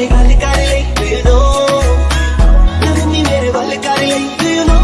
मेरे गल कर ले डू नो लवनी मेरे गल कर ले डू नो